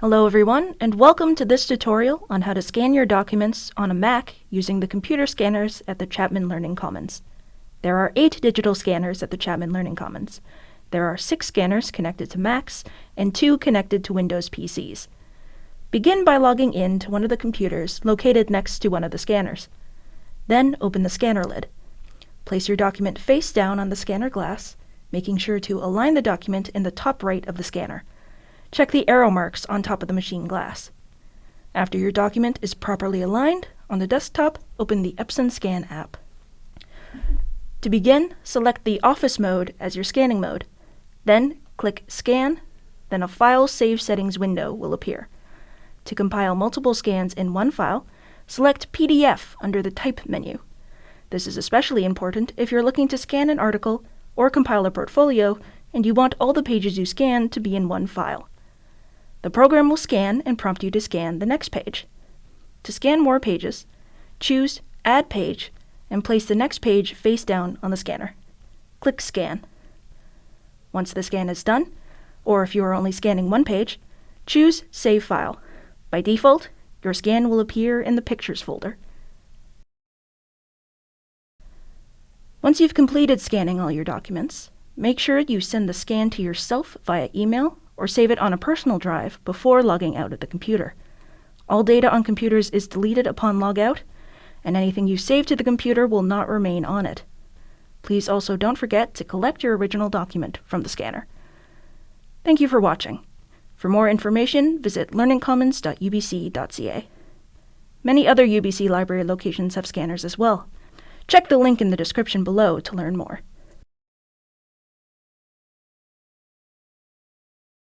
Hello everyone, and welcome to this tutorial on how to scan your documents on a Mac using the computer scanners at the Chapman Learning Commons. There are eight digital scanners at the Chapman Learning Commons. There are six scanners connected to Macs and two connected to Windows PCs. Begin by logging in to one of the computers located next to one of the scanners. Then open the scanner lid. Place your document face down on the scanner glass, making sure to align the document in the top right of the scanner. Check the arrow marks on top of the machine glass. After your document is properly aligned, on the desktop, open the Epson Scan app. To begin, select the Office mode as your scanning mode. Then click Scan, then a File Save Settings window will appear. To compile multiple scans in one file, select PDF under the Type menu. This is especially important if you're looking to scan an article or compile a portfolio and you want all the pages you scan to be in one file. The program will scan and prompt you to scan the next page. To scan more pages, choose Add Page and place the next page face down on the scanner. Click Scan. Once the scan is done, or if you are only scanning one page, choose Save File. By default, your scan will appear in the Pictures folder. Once you've completed scanning all your documents, make sure you send the scan to yourself via email or save it on a personal drive before logging out of the computer. All data on computers is deleted upon logout, and anything you save to the computer will not remain on it. Please also don't forget to collect your original document from the scanner. Thank you for watching. For more information, visit learningcommons.ubc.ca. Many other UBC library locations have scanners as well. Check the link in the description below to learn more.